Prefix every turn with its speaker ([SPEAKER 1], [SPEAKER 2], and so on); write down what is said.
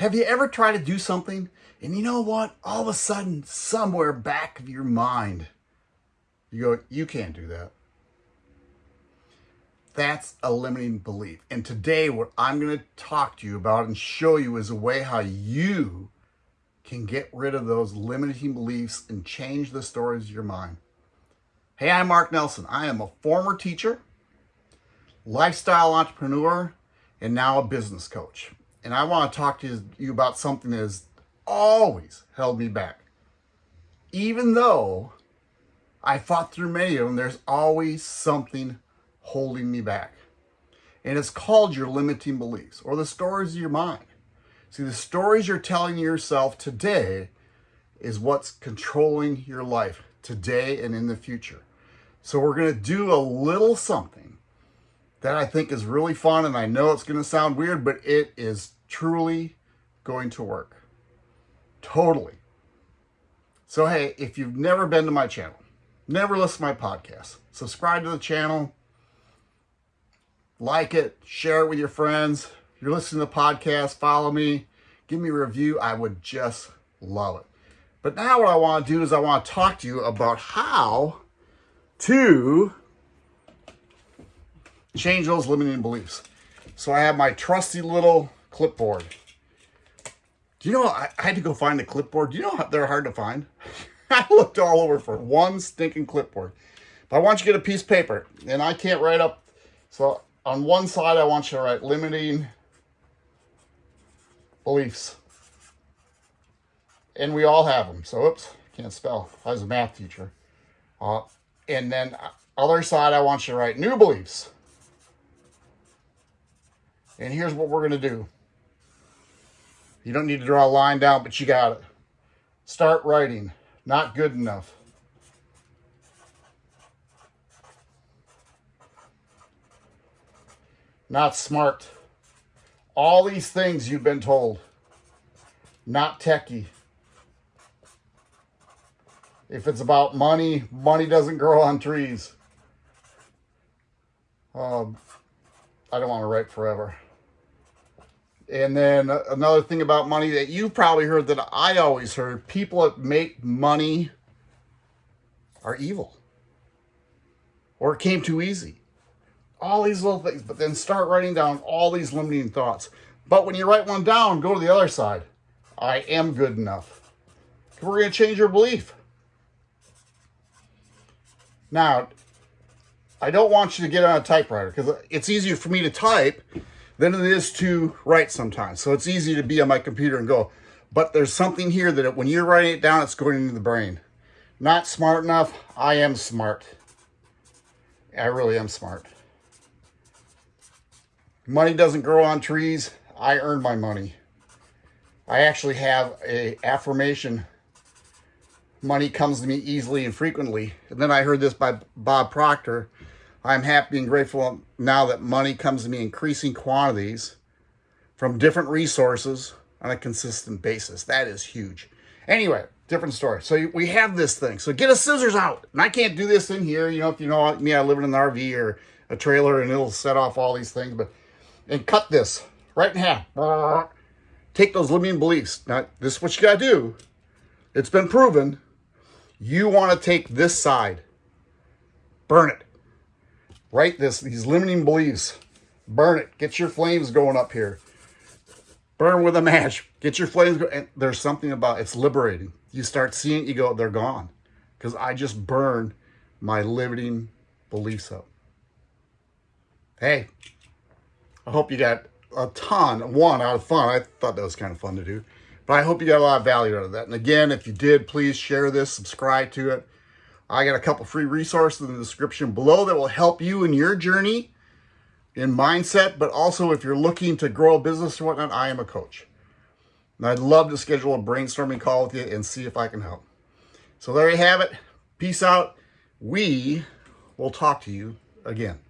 [SPEAKER 1] Have you ever tried to do something and you know what? All of a sudden, somewhere back of your mind, you go, you can't do that. That's a limiting belief. And today, what I'm going to talk to you about and show you is a way how you can get rid of those limiting beliefs and change the stories of your mind. Hey, I'm Mark Nelson. I am a former teacher, lifestyle entrepreneur, and now a business coach. And I want to talk to you about something that has always held me back. Even though I fought through many of them, there's always something holding me back. And it's called your limiting beliefs or the stories of your mind. See, the stories you're telling yourself today is what's controlling your life today and in the future. So we're going to do a little something that I think is really fun. And I know it's going to sound weird, but it is truly going to work. Totally. So, hey, if you've never been to my channel, never listened to my podcast, subscribe to the channel, like it, share it with your friends. If you're listening to the podcast, follow me, give me a review. I would just love it. But now what I want to do is I want to talk to you about how to change those limiting beliefs. So I have my trusty little clipboard. Do you know, I, I had to go find the clipboard. Do you know they're hard to find? I looked all over for one stinking clipboard. But I want you to get a piece of paper, and I can't write up. So on one side, I want you to write limiting beliefs. And we all have them. So, oops, can't spell. I was a math teacher. Uh, and then other side, I want you to write new beliefs. And here's what we're going to do. You don't need to draw a line down, but you got it. Start writing. Not good enough. Not smart. All these things you've been told. Not techie. If it's about money, money doesn't grow on trees. Um, I don't want to write forever. And then another thing about money that you've probably heard that I always heard, people that make money are evil. Or it came too easy. All these little things, but then start writing down all these limiting thoughts. But when you write one down, go to the other side. I am good enough. We're going to change your belief. Now, I don't want you to get on a typewriter because it's easier for me to type than it is to write sometimes. So it's easy to be on my computer and go. But there's something here that when you're writing it down, it's going into the brain. Not smart enough. I am smart. I really am smart. Money doesn't grow on trees. I earn my money. I actually have a affirmation. Money comes to me easily and frequently. And then I heard this by Bob Proctor. I'm happy and grateful now that money comes to me in increasing quantities from different resources on a consistent basis. That is huge. Anyway, different story. So we have this thing. So get a scissors out. And I can't do this in here. You know, if you know me, I live in an RV or a trailer and it'll set off all these things. But And cut this right in half. Take those limiting beliefs. Now, this is what you got to do. It's been proven. You want to take this side. Burn it. Write this, these limiting beliefs. Burn it. Get your flames going up here. Burn with a match. Get your flames going. And there's something about it's liberating. You start seeing you go, they're gone. Because I just burned my limiting beliefs up. Hey, I hope you got a ton, one, out of fun. I thought that was kind of fun to do. But I hope you got a lot of value out of that. And again, if you did, please share this, subscribe to it. I got a couple free resources in the description below that will help you in your journey in mindset, but also if you're looking to grow a business or whatnot, I am a coach. And I'd love to schedule a brainstorming call with you and see if I can help. So there you have it. Peace out. We will talk to you again.